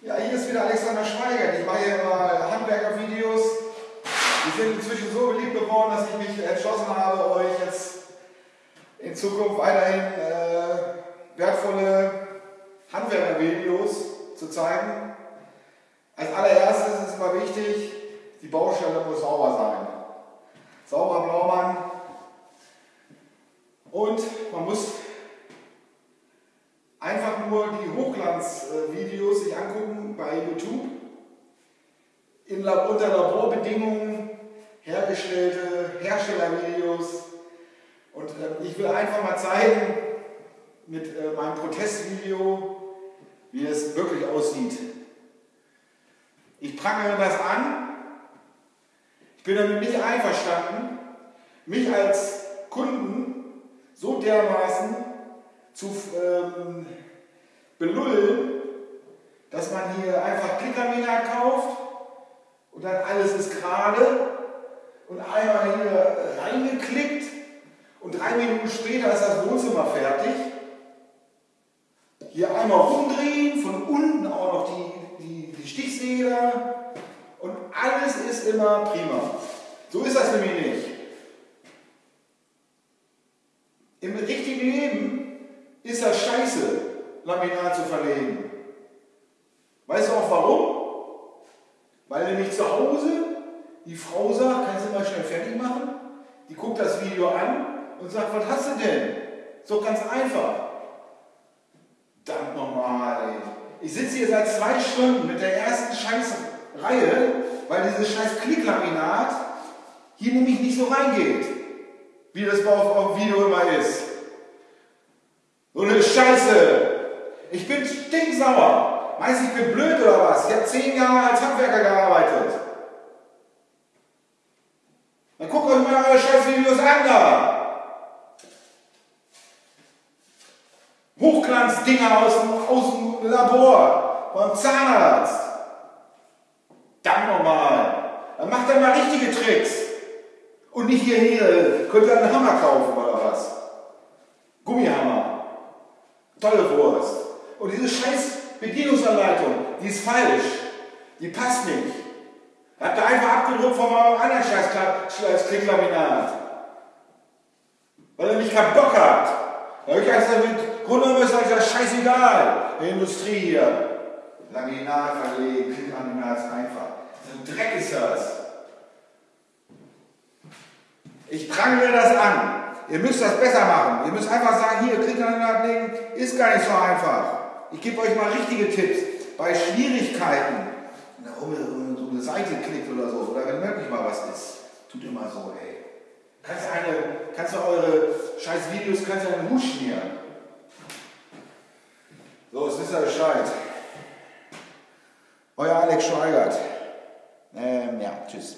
Ja, hier ist wieder Alexander Schweigert. Ich mache hier immer Handwerkervideos. Die sind inzwischen so beliebt geworden, dass ich mich entschlossen habe, euch jetzt in Zukunft weiterhin äh, wertvolle Handwerkervideos zu zeigen. Als allererstes ist es immer wichtig, die Baustelle muss sauber sein. Sauber Blaumann. Und man muss einfach nur die Hochglanzvideos sich angucken bei YouTube. In, unter Laborbedingungen hergestellte Herstellervideos. Und äh, ich will einfach mal zeigen mit äh, meinem Protestvideo, wie es wirklich aussieht. Ich prangere das an. Ich bin damit nicht einverstanden, mich als Kunden so dermaßen zu ähm, belullen, dass man hier einfach Klickermina kauft und dann alles ist gerade und einmal hier reingeklickt und drei Minuten später ist das Wohnzimmer fertig. Hier einmal rumdrehen, von unten auch noch die, die, die Stichsäge und alles ist immer prima. So ist das nämlich nicht. Im richtigen Leben ist das scheiße, Laminat zu verlegen. Weißt du auch warum? Weil nämlich zu Hause die Frau sagt, kannst du mal schnell fertig machen? Die guckt das Video an und sagt, was hast du denn? Doch ganz einfach. Verdammt nochmal. Ich sitze hier seit zwei Stunden mit der ersten Scheißreihe, weil dieses scheiß Klicklaminat hier nämlich nicht so reingeht, wie das auf, auf Video immer ist. So eine Scheiße. Ich bin stinksauer. Meinst du, ich bin blöd oder was? Ich habe zehn Jahre als Handwerker gearbeitet. Dann guckt euch mal eure Scheißvideos an da. Hochglanzdinger aus dem, aus dem Labor, beim Zahnarzt. Dann nochmal. Dann macht er mal richtige Tricks. Und nicht hier, hier, könnt ihr einen Hammer kaufen oder was? Gummihammer. Tolle Wurst. Und diese scheiß Bedienungsanleitung, die ist falsch. Die passt nicht. Habt ihr einfach abgedruckt von meinem anderen scheiß Klicklaminat. Weil ihr nicht keinen Bock habt. Da habe ich gesagt, mit Grundgenommen ist euch das scheißegal. Die Industrie hier. Laminat verlegen, Klicklaminat ist einfach. So ein Dreck ist das. Ich prangere das an. Ihr müsst das besser machen. Ihr müsst einfach sagen, hier, Klicklaminat legen, ist gar nicht so einfach. Ich gebe euch mal richtige Tipps. Bei Schwierigkeiten, wenn um so eine Seite klickt oder so, oder wenn wirklich mal was ist, tut immer so, ey. Kannst du, eine, kannst du eure scheiß Videos, kannst du einen Hut schmieren. So, jetzt wisst ihr Bescheid. Euer Alex Schweigert. Ähm, ja, tschüss.